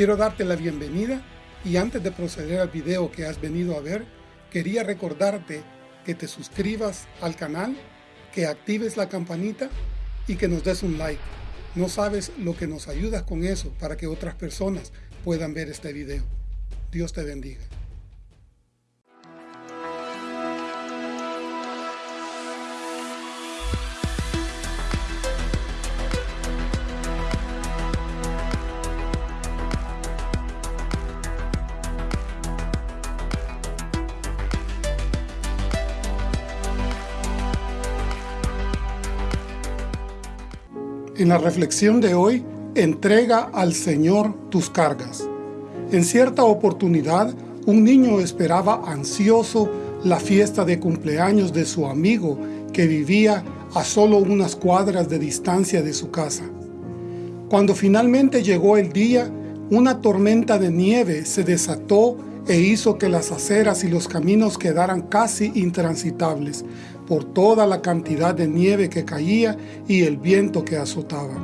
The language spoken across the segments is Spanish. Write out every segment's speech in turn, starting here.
Quiero darte la bienvenida y antes de proceder al video que has venido a ver, quería recordarte que te suscribas al canal, que actives la campanita y que nos des un like. No sabes lo que nos ayudas con eso para que otras personas puedan ver este video. Dios te bendiga. En la reflexión de hoy, entrega al Señor tus cargas. En cierta oportunidad, un niño esperaba ansioso la fiesta de cumpleaños de su amigo que vivía a solo unas cuadras de distancia de su casa. Cuando finalmente llegó el día, una tormenta de nieve se desató e hizo que las aceras y los caminos quedaran casi intransitables por toda la cantidad de nieve que caía y el viento que azotaba.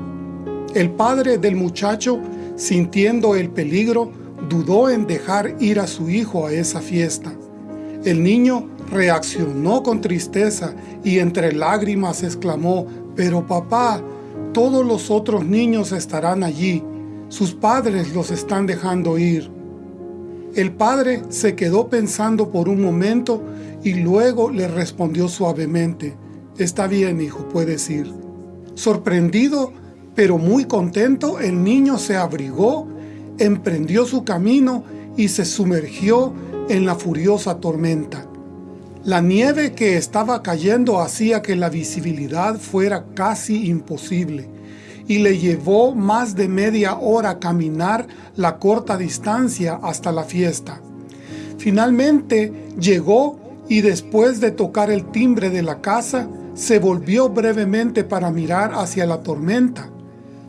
El padre del muchacho, sintiendo el peligro, dudó en dejar ir a su hijo a esa fiesta. El niño reaccionó con tristeza y entre lágrimas exclamó, «Pero papá, todos los otros niños estarán allí, sus padres los están dejando ir». El padre se quedó pensando por un momento y luego le respondió suavemente, «Está bien, hijo, puedes ir». Sorprendido, pero muy contento, el niño se abrigó, emprendió su camino y se sumergió en la furiosa tormenta. La nieve que estaba cayendo hacía que la visibilidad fuera casi imposible y le llevó más de media hora caminar la corta distancia hasta la fiesta. Finalmente llegó y después de tocar el timbre de la casa, se volvió brevemente para mirar hacia la tormenta.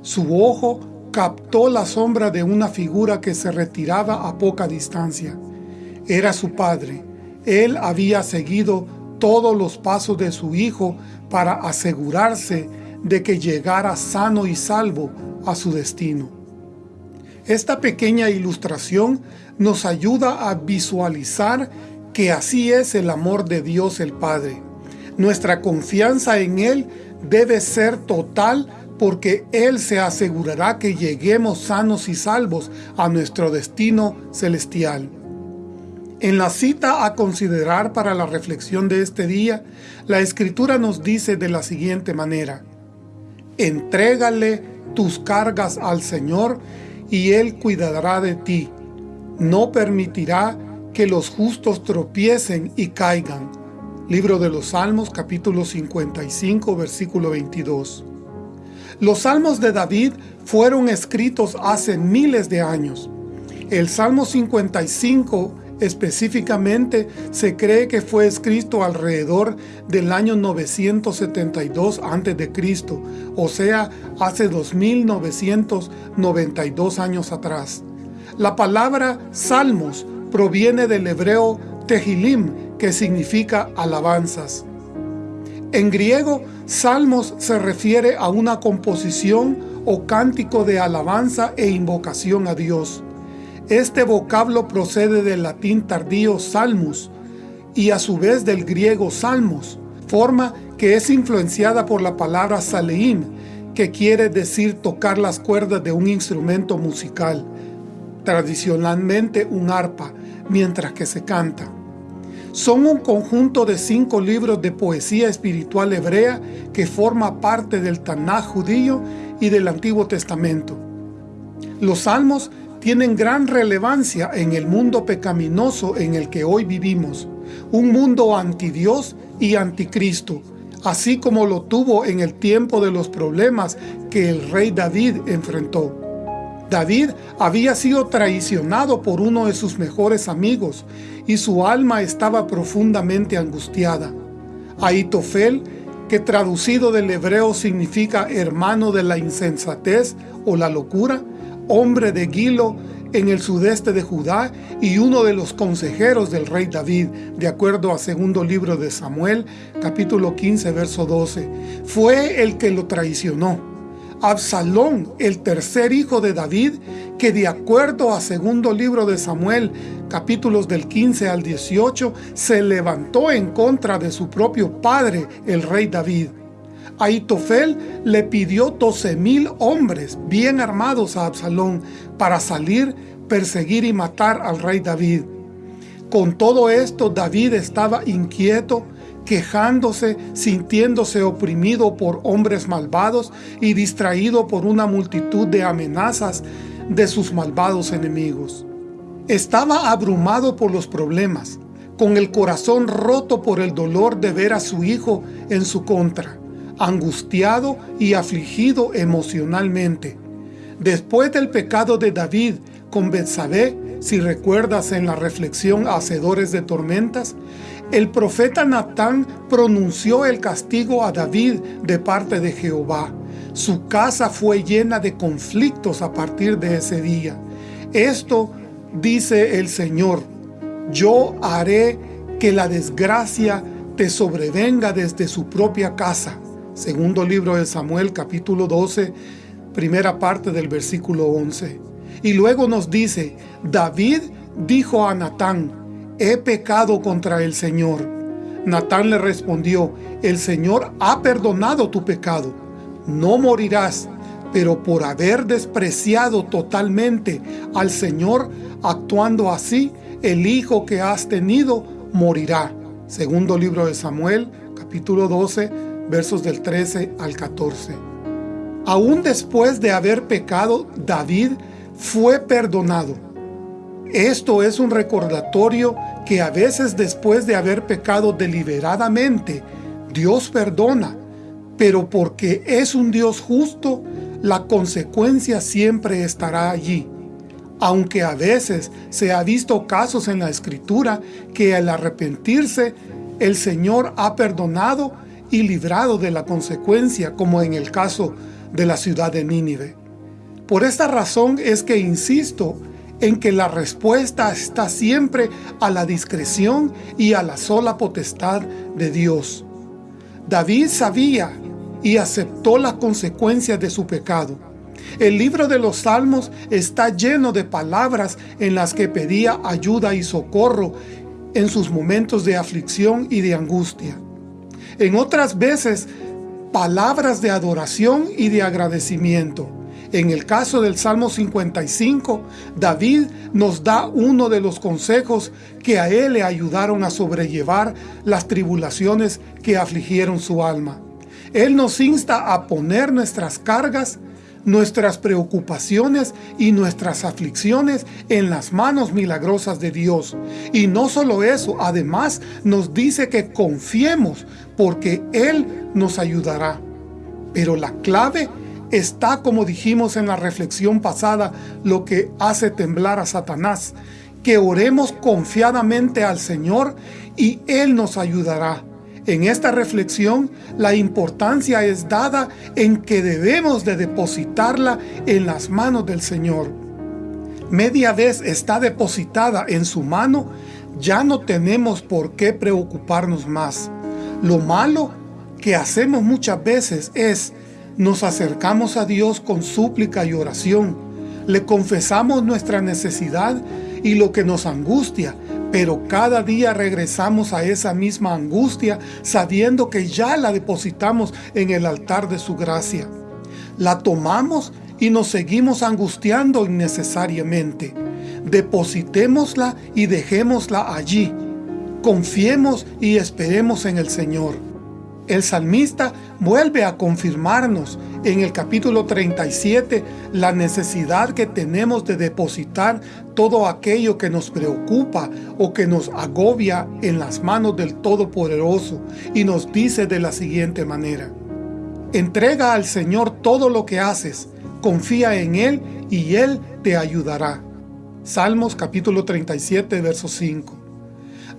Su ojo captó la sombra de una figura que se retiraba a poca distancia. Era su padre. Él había seguido todos los pasos de su hijo para asegurarse de que llegara sano y salvo a su destino. Esta pequeña ilustración nos ayuda a visualizar que así es el amor de Dios el Padre. Nuestra confianza en Él debe ser total porque Él se asegurará que lleguemos sanos y salvos a nuestro destino celestial. En la cita a considerar para la reflexión de este día, la Escritura nos dice de la siguiente manera, Entrégale tus cargas al Señor y Él cuidará de ti. No permitirá que los justos tropiecen y caigan. Libro de los Salmos, capítulo 55, versículo 22. Los Salmos de David fueron escritos hace miles de años. El Salmo 55 Específicamente, se cree que fue escrito alrededor del año 972 a.C., o sea, hace 2992 años atrás. La palabra Salmos proviene del hebreo Tehilim, que significa alabanzas. En griego, Salmos se refiere a una composición o cántico de alabanza e invocación a Dios. Este vocablo procede del latín tardío salmus y a su vez del griego salmos, forma que es influenciada por la palabra saleim, que quiere decir tocar las cuerdas de un instrumento musical, tradicionalmente un arpa, mientras que se canta. Son un conjunto de cinco libros de poesía espiritual hebrea que forma parte del Tanaj judío y del Antiguo Testamento. Los salmos tienen gran relevancia en el mundo pecaminoso en el que hoy vivimos, un mundo anti Dios y anticristo, así como lo tuvo en el tiempo de los problemas que el rey David enfrentó. David había sido traicionado por uno de sus mejores amigos y su alma estaba profundamente angustiada. Aitofel, que traducido del hebreo significa hermano de la insensatez o la locura, hombre de Gilo en el sudeste de Judá y uno de los consejeros del rey David, de acuerdo a segundo libro de Samuel, capítulo 15, verso 12. Fue el que lo traicionó. Absalón, el tercer hijo de David, que de acuerdo a segundo libro de Samuel, capítulos del 15 al 18, se levantó en contra de su propio padre, el rey David. Aitofel le pidió 12 mil hombres bien armados a Absalón para salir, perseguir y matar al rey David. Con todo esto David estaba inquieto, quejándose, sintiéndose oprimido por hombres malvados y distraído por una multitud de amenazas de sus malvados enemigos. Estaba abrumado por los problemas, con el corazón roto por el dolor de ver a su hijo en su contra, angustiado y afligido emocionalmente. Después del pecado de David con Betsabé, si recuerdas en la reflexión Hacedores de Tormentas, el profeta Natán pronunció el castigo a David de parte de Jehová. Su casa fue llena de conflictos a partir de ese día. Esto dice el Señor, yo haré que la desgracia te sobrevenga desde su propia casa. Segundo libro de Samuel, capítulo 12, primera parte del versículo 11. Y luego nos dice, David dijo a Natán, he pecado contra el Señor. Natán le respondió, el Señor ha perdonado tu pecado, no morirás, pero por haber despreciado totalmente al Señor, actuando así, el hijo que has tenido morirá. Segundo libro de Samuel, capítulo 12, versos del 13 al 14. Aún después de haber pecado, David fue perdonado. Esto es un recordatorio que a veces después de haber pecado deliberadamente, Dios perdona, pero porque es un Dios justo, la consecuencia siempre estará allí. Aunque a veces se ha visto casos en la Escritura que al arrepentirse, el Señor ha perdonado y librado de la consecuencia, como en el caso de la ciudad de Nínive. Por esta razón es que insisto en que la respuesta está siempre a la discreción y a la sola potestad de Dios. David sabía y aceptó las consecuencias de su pecado. El libro de los Salmos está lleno de palabras en las que pedía ayuda y socorro en sus momentos de aflicción y de angustia. En otras veces, palabras de adoración y de agradecimiento. En el caso del Salmo 55, David nos da uno de los consejos que a él le ayudaron a sobrellevar las tribulaciones que afligieron su alma. Él nos insta a poner nuestras cargas, nuestras preocupaciones y nuestras aflicciones en las manos milagrosas de Dios. Y no solo eso, además nos dice que confiemos porque Él nos ayudará. Pero la clave está, como dijimos en la reflexión pasada, lo que hace temblar a Satanás, que oremos confiadamente al Señor y Él nos ayudará. En esta reflexión, la importancia es dada en que debemos de depositarla en las manos del Señor. Media vez está depositada en su mano, ya no tenemos por qué preocuparnos más. Lo malo que hacemos muchas veces es nos acercamos a Dios con súplica y oración. Le confesamos nuestra necesidad y lo que nos angustia, pero cada día regresamos a esa misma angustia sabiendo que ya la depositamos en el altar de su gracia. La tomamos y nos seguimos angustiando innecesariamente. Depositémosla y dejémosla allí. Confiemos y esperemos en el Señor. El salmista vuelve a confirmarnos en el capítulo 37 la necesidad que tenemos de depositar todo aquello que nos preocupa o que nos agobia en las manos del Todopoderoso y nos dice de la siguiente manera. Entrega al Señor todo lo que haces, confía en Él y Él te ayudará. Salmos capítulo 37 verso 5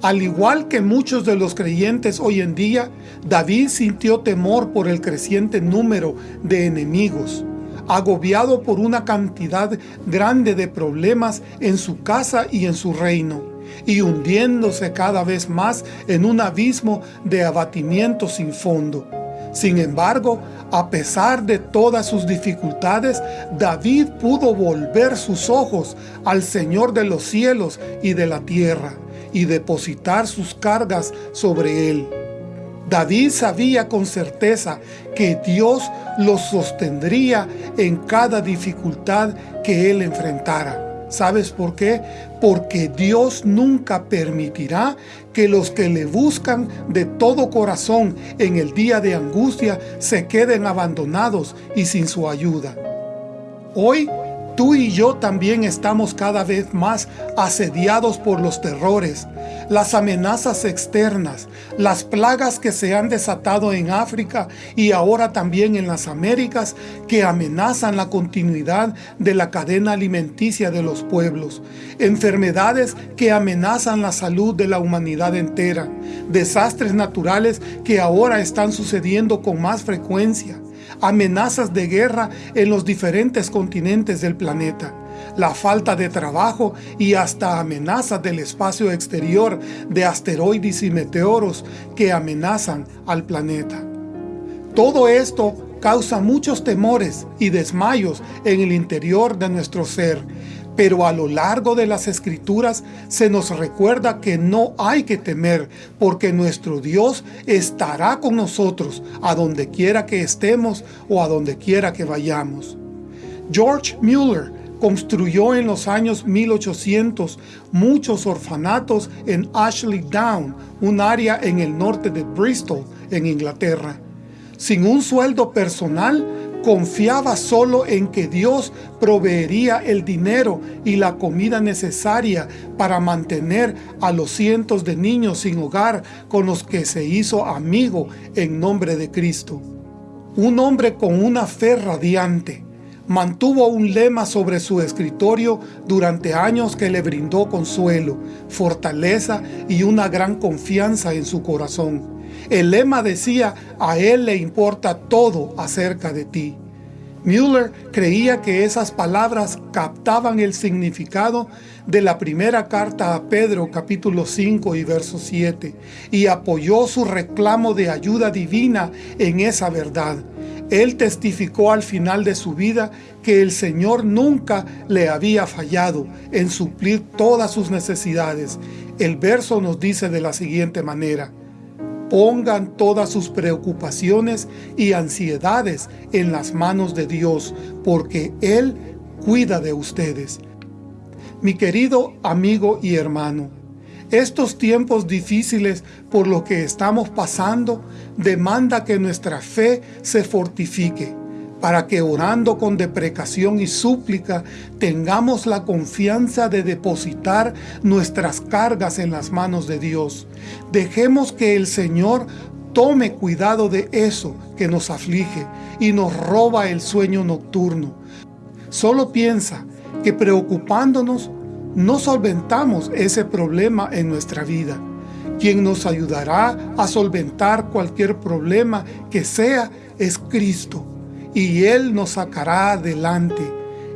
al igual que muchos de los creyentes hoy en día, David sintió temor por el creciente número de enemigos, agobiado por una cantidad grande de problemas en su casa y en su reino, y hundiéndose cada vez más en un abismo de abatimiento sin fondo. Sin embargo, a pesar de todas sus dificultades, David pudo volver sus ojos al Señor de los cielos y de la tierra, y depositar sus cargas sobre él. David sabía con certeza que Dios los sostendría en cada dificultad que él enfrentara. ¿Sabes por qué? Porque Dios nunca permitirá que los que le buscan de todo corazón en el día de angustia se queden abandonados y sin su ayuda. Hoy Tú y yo también estamos cada vez más asediados por los terrores, las amenazas externas, las plagas que se han desatado en África y ahora también en las Américas que amenazan la continuidad de la cadena alimenticia de los pueblos, enfermedades que amenazan la salud de la humanidad entera, desastres naturales que ahora están sucediendo con más frecuencia, amenazas de guerra en los diferentes continentes del planeta, la falta de trabajo y hasta amenazas del espacio exterior de asteroides y meteoros que amenazan al planeta. Todo esto causa muchos temores y desmayos en el interior de nuestro ser, pero a lo largo de las Escrituras se nos recuerda que no hay que temer, porque nuestro Dios estará con nosotros a donde quiera que estemos o a donde quiera que vayamos. George Mueller construyó en los años 1800 muchos orfanatos en Ashley Down, un área en el norte de Bristol, en Inglaterra. Sin un sueldo personal, confiaba solo en que Dios proveería el dinero y la comida necesaria para mantener a los cientos de niños sin hogar con los que se hizo amigo en nombre de Cristo. Un hombre con una fe radiante, mantuvo un lema sobre su escritorio durante años que le brindó consuelo, fortaleza y una gran confianza en su corazón. El lema decía, a él le importa todo acerca de ti. Müller creía que esas palabras captaban el significado de la primera carta a Pedro capítulo 5 y verso 7 y apoyó su reclamo de ayuda divina en esa verdad. Él testificó al final de su vida que el Señor nunca le había fallado en suplir todas sus necesidades. El verso nos dice de la siguiente manera, Pongan todas sus preocupaciones y ansiedades en las manos de Dios, porque Él cuida de ustedes. Mi querido amigo y hermano, estos tiempos difíciles por lo que estamos pasando demanda que nuestra fe se fortifique para que orando con deprecación y súplica tengamos la confianza de depositar nuestras cargas en las manos de Dios. Dejemos que el Señor tome cuidado de eso que nos aflige y nos roba el sueño nocturno. Solo piensa que preocupándonos no solventamos ese problema en nuestra vida. Quien nos ayudará a solventar cualquier problema que sea es Cristo y Él nos sacará adelante.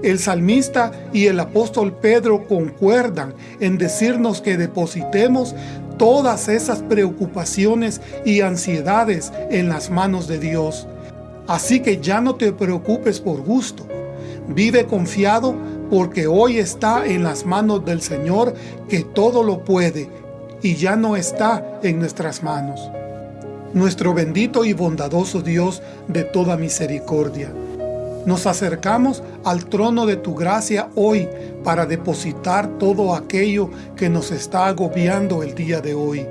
El salmista y el apóstol Pedro concuerdan en decirnos que depositemos todas esas preocupaciones y ansiedades en las manos de Dios. Así que ya no te preocupes por gusto. Vive confiado porque hoy está en las manos del Señor que todo lo puede y ya no está en nuestras manos nuestro bendito y bondadoso Dios de toda misericordia. Nos acercamos al trono de tu gracia hoy para depositar todo aquello que nos está agobiando el día de hoy.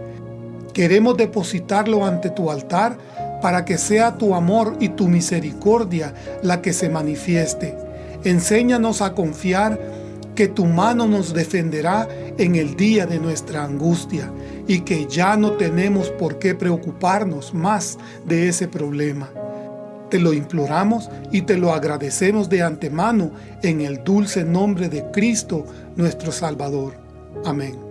Queremos depositarlo ante tu altar para que sea tu amor y tu misericordia la que se manifieste. Enséñanos a confiar que tu mano nos defenderá en el día de nuestra angustia y que ya no tenemos por qué preocuparnos más de ese problema. Te lo imploramos y te lo agradecemos de antemano en el dulce nombre de Cristo nuestro Salvador. Amén.